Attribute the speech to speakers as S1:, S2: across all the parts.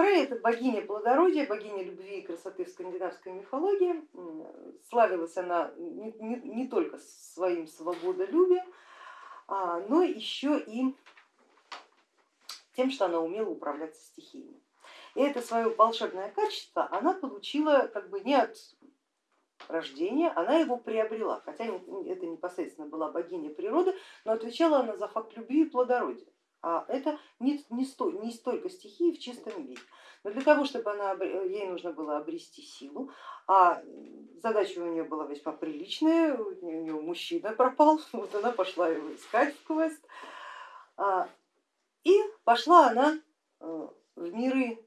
S1: Фрей это богиня плодородия, богиня любви и красоты в скандинавской мифологии. Славилась она не, не, не только своим свободолюбием, а, но еще и тем, что она умела управляться стихиями. И это свое волшебное качество она получила как бы не от рождения, она его приобрела, хотя это непосредственно была богиня природы, но отвечала она за факт любви и плодородия. А это не, не, сто, не столько стихии в чистом виде. Но для того, чтобы она, ей нужно было обрести силу, а задача у нее была весьма приличная, у нее мужчина пропал, вот она пошла его искать в квест. А, и пошла она э, в миры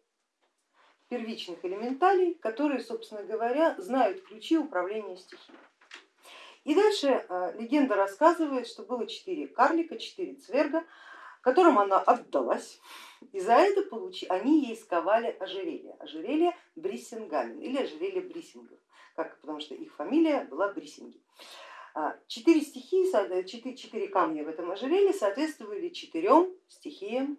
S1: первичных элементалей, которые, собственно говоря, знают ключи управления стихией. И дальше э, легенда рассказывает, что было четыре карлика, четыре цверга, которым она отдалась, и за это получи, они ей сковали ожерелье, ожерелье Бриссингамен или ожерелье Бриссингов, как, потому что их фамилия была Бриссинги. А, четыре стихии, четыре, четыре камня в этом ожерелье соответствовали четырем стихиям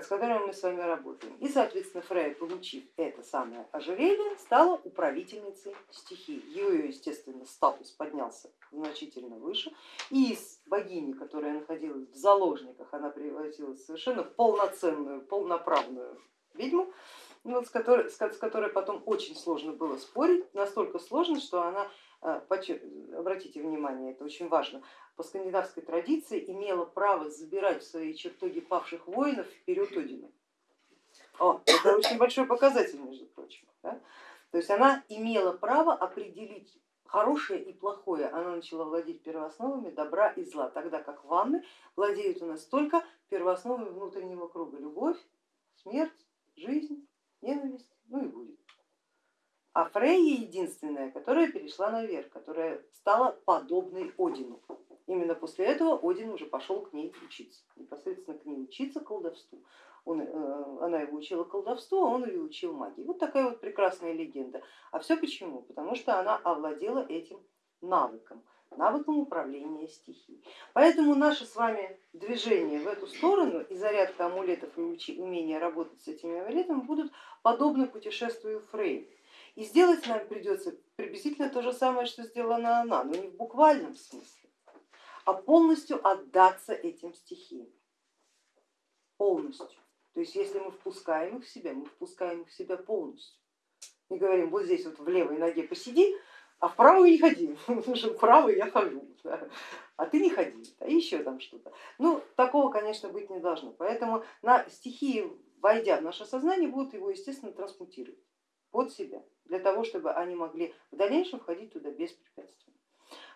S1: с которыми мы с вами работаем. И, соответственно, Фрея, получив это самое ожерелье, стала управительницей стихии. Ее, естественно, статус поднялся значительно выше, и из богини, которая находилась в заложниках, она превратилась совершенно в полноценную, полноправную ведьму, вот, с, которой, с которой потом очень сложно было спорить, настолько сложно, что она, э, обратите внимание, это очень важно, по скандинавской традиции имела право забирать в свои чертоги павших воинов вперед Одина. О, это очень большой показатель, между прочим. Да? То есть она имела право определить хорошее и плохое, она начала владеть первоосновами добра и зла, тогда как ванны владеют у нас только первоосновами внутреннего круга, любовь, смерть, жизнь, ненависть, ну и будет. А Фрейя единственная, которая перешла наверх, которая стала подобной Одину. Именно после этого Один уже пошел к ней учиться, непосредственно к ней учиться колдовству. Он, э, она его учила колдовству, а он ее учил магии. Вот такая вот прекрасная легенда. А все почему? Потому что она овладела этим навыком, навыком управления стихией. Поэтому наше с вами движение в эту сторону и зарядка амулетов и умение работать с этими амулетами будут подобны путешествию Фрей. И сделать нам придется приблизительно то же самое, что сделала она, но не в буквальном смысле а полностью отдаться этим стихиям. Полностью. То есть если мы впускаем их в себя, мы впускаем их в себя полностью. Не говорим, вот здесь вот в левой ноге посиди, а в правую не ходи, потому в правую я хожу, да? а ты не ходи, а еще там что-то. Ну, такого, конечно, быть не должно. Поэтому на стихии, войдя в наше сознание, будут его, естественно, трансмутировать под себя, для того, чтобы они могли в дальнейшем входить туда беспрепятственно.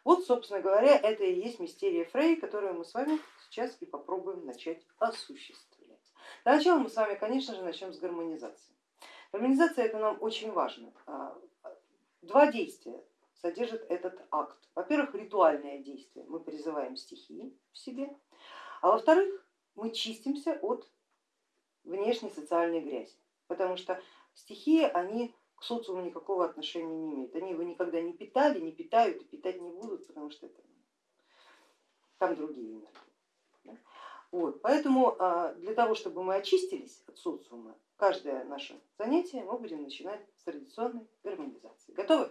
S1: Вот, собственно говоря, это и есть мистерия Фрей, которую мы с вами сейчас и попробуем начать осуществлять. Для начала мы с вами, конечно же, начнем с гармонизации. Гармонизация это нам очень важно. А, два действия содержит этот акт. Во-первых, ритуальное действие, мы призываем стихии в себе, а во-вторых, мы чистимся от внешней социальной грязи, потому что стихии, они к социуму никакого отношения не имеют. Они его никогда не питали, не питают и питать не будут, потому что это, там другие энергии. Вот, поэтому а, для того, чтобы мы очистились от социума, каждое наше занятие мы будем начинать с традиционной гармонизации. Готовы?